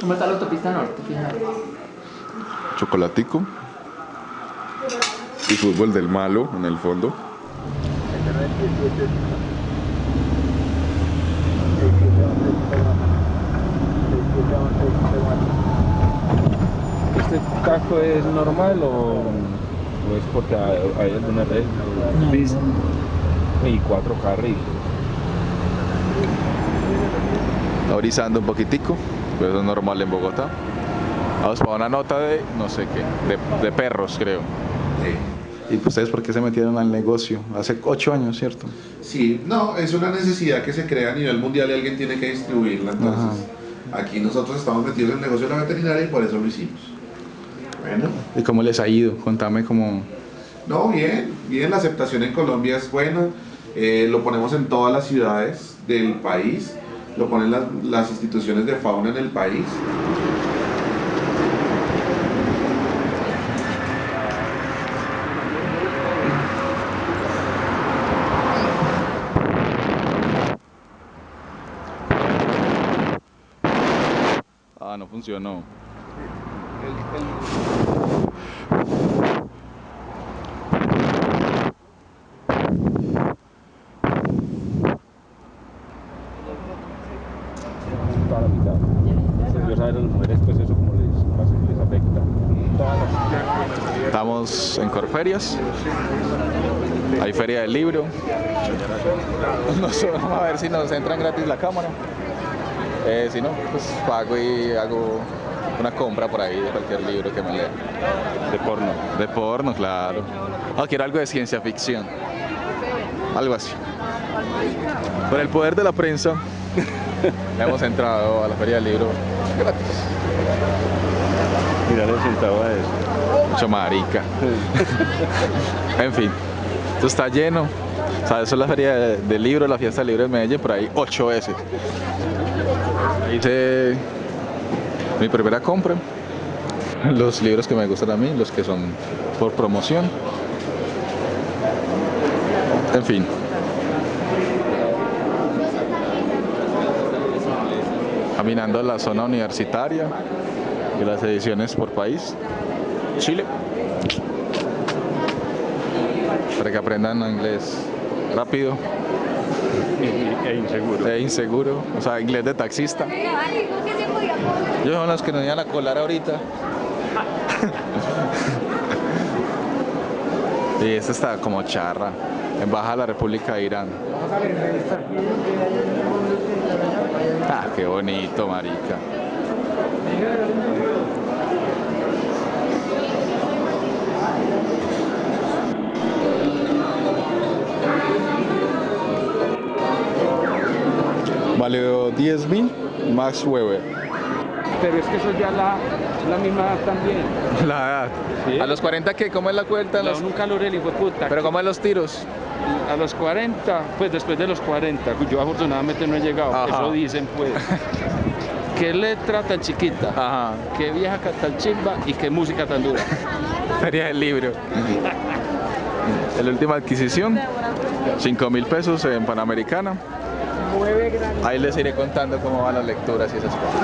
¿Cómo está la autopista norte? Fíjate. Chocolatico. Y fútbol del malo en el fondo. ¿Este taco es normal o, o es porque hay, hay alguna red? Y cuatro carriles. Está un poquitico, eso es normal en Bogotá. Vamos para una nota de no sé qué, de, de perros creo. ¿Y pues ustedes por qué se metieron al negocio? Hace ocho años, ¿cierto? Sí, no, es una necesidad que se crea a nivel mundial y alguien tiene que distribuirla. Entonces, aquí nosotros estamos metidos en el negocio de la veterinaria y por eso lo hicimos. Bueno, ¿Y cómo les ha ido? Contame cómo... no, bien, bien, la aceptación en Colombia es buena. eh, lo ponemos en todas las ciudades del país, lo ponen las, las instituciones de fauna en el país. Ah, no funcionó mitad. Dios sabe a las mujeres pues eso como les, pasa, les afecta. Todas las... Estamos en Corferias. Hay feria del libro. Vamos a ver si nos entran gratis la cámara. Eh, si no, pues pago y hago una compra por ahí de cualquier libro que me lea. De porno. De porno, claro. O quiero algo de ciencia ficción. Algo así. Por el poder de la prensa, hemos entrado a la feria del libro gratis. Mira el centavo a eso. Mucho marica. en fin, esto está lleno. O sea, eso es la feria de- libro, la fiesta del libro de Medellín, por ahí ocho veces. Hice mi primera compra. Los libros que me gustan a mí, los que son por promoción. En fin. Caminando la zona universitaria y las ediciones por país. Chile. Para que aprendan inglés rápido E inseguro. e inseguro. O sea, inglés de taxista. Yo son los que nos iban a colar ahorita. y esta está como charra. Embajada de la República de Irán. Ah, qué bonito, marica. Valió 10 mil, Max Weber. Pero es que eso ya la, la misma edad también. La edad. Sí. ¿A los 40 qué? ¿Cómo es la cuenta? Da Los- un calor el hijo de puta. ¿Pero cómo es los tiros? A los 40, pues después de los 40, yo afortunadamente no he llegado, Ajá. eso dicen pues. Qué letra tan chiquita, Ajá. qué vieja tan chimba y qué música tan dura. Feria del libro. La última adquisición, 5 mil pesos en Panamericana. Ahí les iré contando cómo van las lecturas y esas cosas.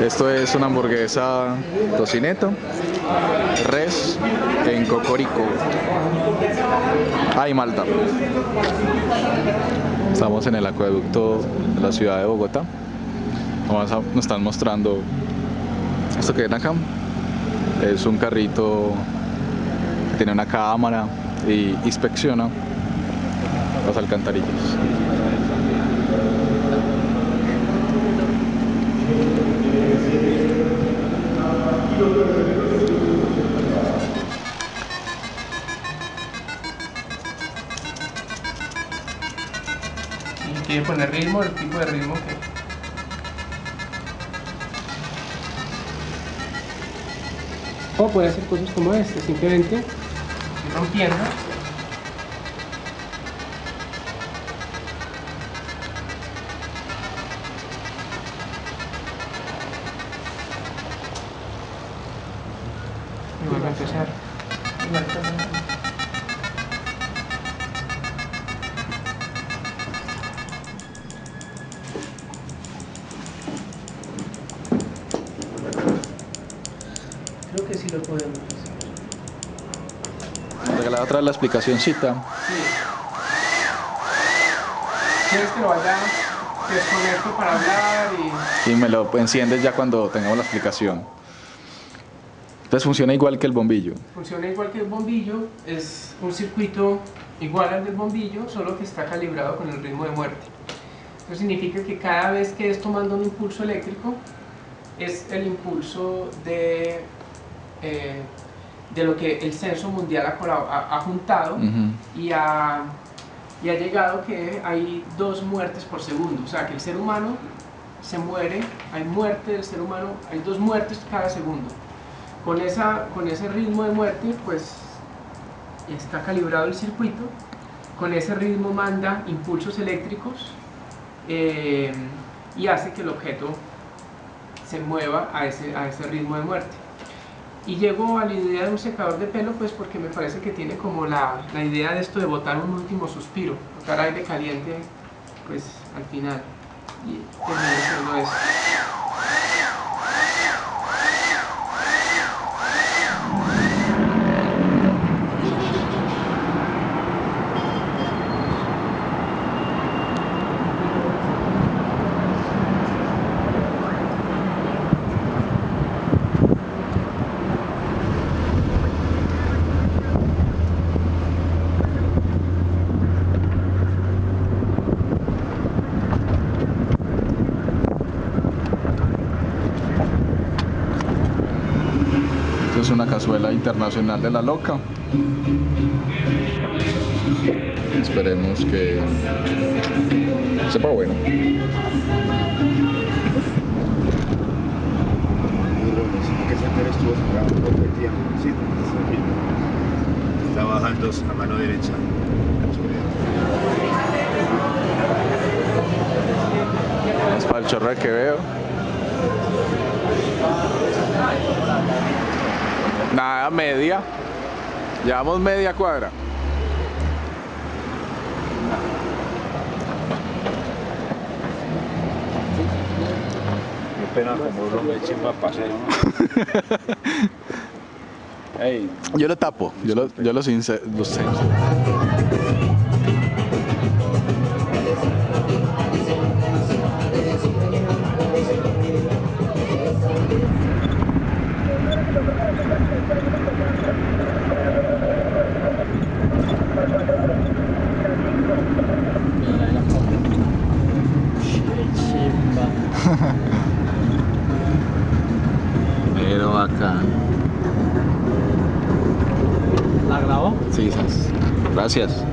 Esto es una hamburguesa tocineta, res en cocorico. Ay, Malta. Estamos en el acueducto de la ciudad de Bogotá. Nos están mostrando esto que ven acá. Es un carrito que tiene una cámara y inspecciona las alcantarillas. Y quiere poner ritmo, el tipo de ritmo que. O puede hacer cosas como este, simplemente rompiendo. Empezar. Creo que sí lo podemos hacer. Regalada otra vez la explicacióncita. Sí. ¿Quieres que lo vaya desconecto para hablar y... Y me lo enciendes ya cuando tengamos la explicación. Entonces funciona igual que el bombillo. Funciona igual que el bombillo, es un circuito igual al del bombillo, solo que está calibrado con el ritmo de muerte. Eso significa que cada vez que es tomando un impulso eléctrico, es el impulso de, eh, de lo que el censo mundial ha, ha- ha juntado Ujú. y ha, y ha llegado que hay dos muertes por segundo. O sea, que el ser humano se muere, hay muerte del ser humano, hay dos muertes cada segundo. Con, esa, con ese ritmo de muerte, pues está calibrado el circuito. Con ese ritmo manda impulsos eléctricos eh, y hace que el objeto se mueva a ese, a ese ritmo de muerte. Y llego a la idea de un secador de pelo, pues porque me parece que tiene como la, la idea de esto de botar un último suspiro, botar aire caliente, pues al final. Y termino haciendo. Esto una cazuela internacional de la loca. Esperemos que sepa bueno. Está bajando a mano derecha. Es para el chorro que veo. Nada, media. Llevamos media cuadra. Qué pena como uno me para paseo. Yo lo tapo, yo lo, yo lo, since- lo sé. Pero acá. ¿La grabó? Sí. Gracias.